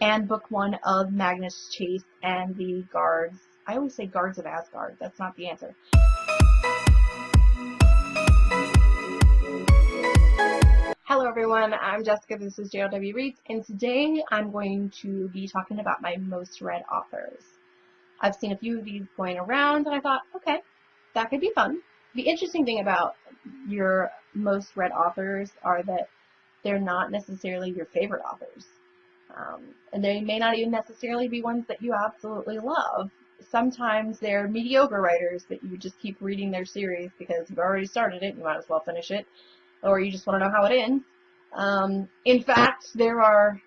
and book one of Magnus Chase and the Guards. I always say Guards of Asgard. That's not the answer. Hello everyone, I'm Jessica, this is JLW Reads, and today I'm going to be talking about my most read authors. I've seen a few of these going around and I thought, okay, that could be fun. The interesting thing about your most read authors are that they're not necessarily your favorite authors. Um, and they may not even necessarily be ones that you absolutely love. Sometimes they're mediocre writers that you just keep reading their series because you've already started it, you might as well finish it, or you just want to know how it ends. Um, in fact, there are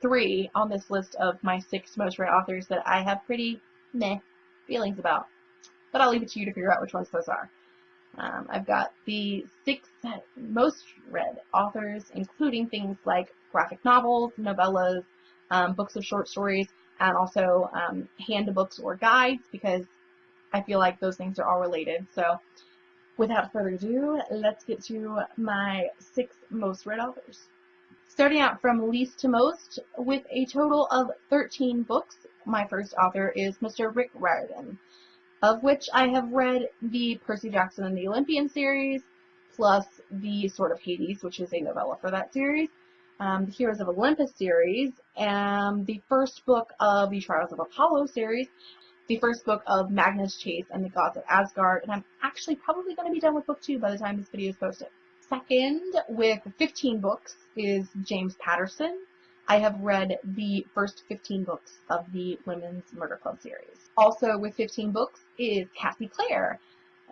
three on this list of my six most read authors that I have pretty meh feelings about. But I'll leave it to you to figure out which ones those are. Um, I've got the six most read authors, including things like graphic novels, novellas, um, books of short stories, and also um, handbooks or guides because I feel like those things are all related. So without further ado, let's get to my six most read authors. Starting out from least to most, with a total of 13 books, my first author is Mr. Rick Riordan, of which I have read the Percy Jackson and the Olympian series, plus the Sword of Hades, which is a novella for that series, um, the Heroes of Olympus series, and the first book of the Trials of Apollo series, the first book of Magnus Chase and the Gods of Asgard, and I'm actually probably going to be done with book two by the time this video is posted. Second, with 15 books, is James Patterson. I have read the first 15 books of the Women's Murder Club series. Also with 15 books is Cassie Clare.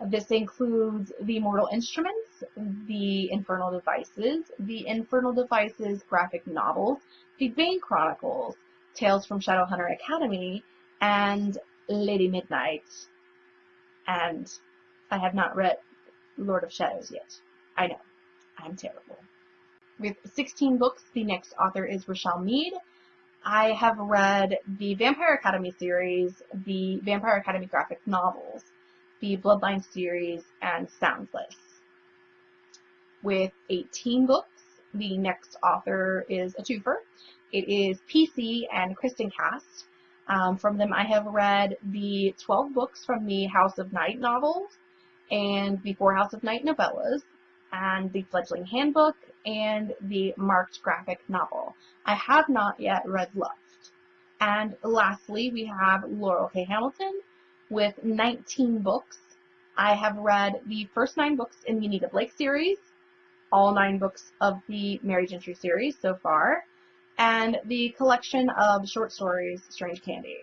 This includes The Mortal Instruments, The Infernal Devices, The Infernal Devices graphic novels, The Bane Chronicles, Tales from Shadowhunter Academy, and Lady Midnight. And I have not read Lord of Shadows yet. I know. I'm terrible. With 16 books, the next author is Richelle Mead. I have read the Vampire Academy series, the Vampire Academy graphic novels, the Bloodline series, and Soundless. With 18 books, the next author is a twofer. It is PC and Kristin Cast. Um, from them, I have read the 12 books from the House of Night novels and the Four House of Night novellas and the Fledgling Handbook and the marked graphic novel. I have not yet read Loved. And lastly, we have Laurell K. Hamilton with 19 books. I have read the first nine books in the Anita Blake series, all nine books of the Merry Gentry series so far, and the collection of short stories, Strange Candy.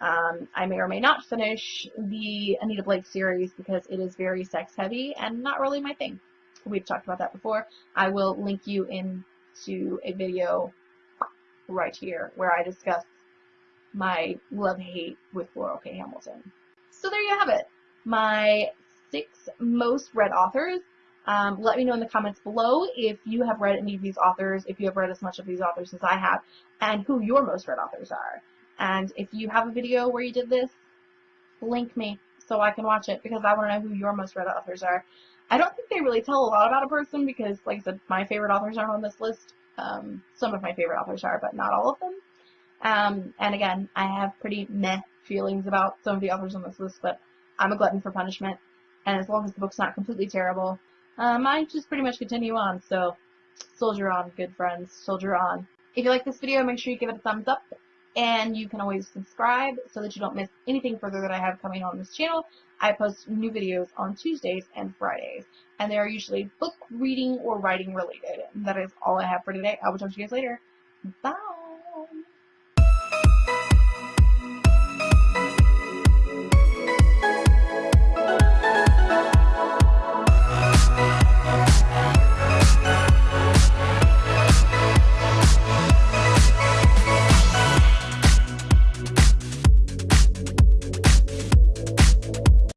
Um, I may or may not finish the Anita Blake series because it is very sex heavy and not really my thing. We've talked about that before. I will link you into a video right here where I discuss my love-hate with Laurell K. Hamilton. So there you have it. My six most read authors. Um, let me know in the comments below if you have read any of these authors, if you have read as much of these authors as I have, and who your most read authors are. And if you have a video where you did this, link me so I can watch it because I want to know who your most read authors are. I don't think they really tell a lot about a person because, like I said, my favorite authors aren't on this list. Um, some of my favorite authors are, but not all of them. Um, and again, I have pretty meh feelings about some of the authors on this list, but I'm a glutton for punishment. And as long as the book's not completely terrible, um, I just pretty much continue on. So, soldier on, good friends, soldier on. If you like this video, make sure you give it a thumbs up and you can always subscribe so that you don't miss anything further that I have coming on this channel. I post new videos on Tuesdays and Fridays, and they are usually book reading or writing related. that is all I have for today. I will talk to you guys later. Bye!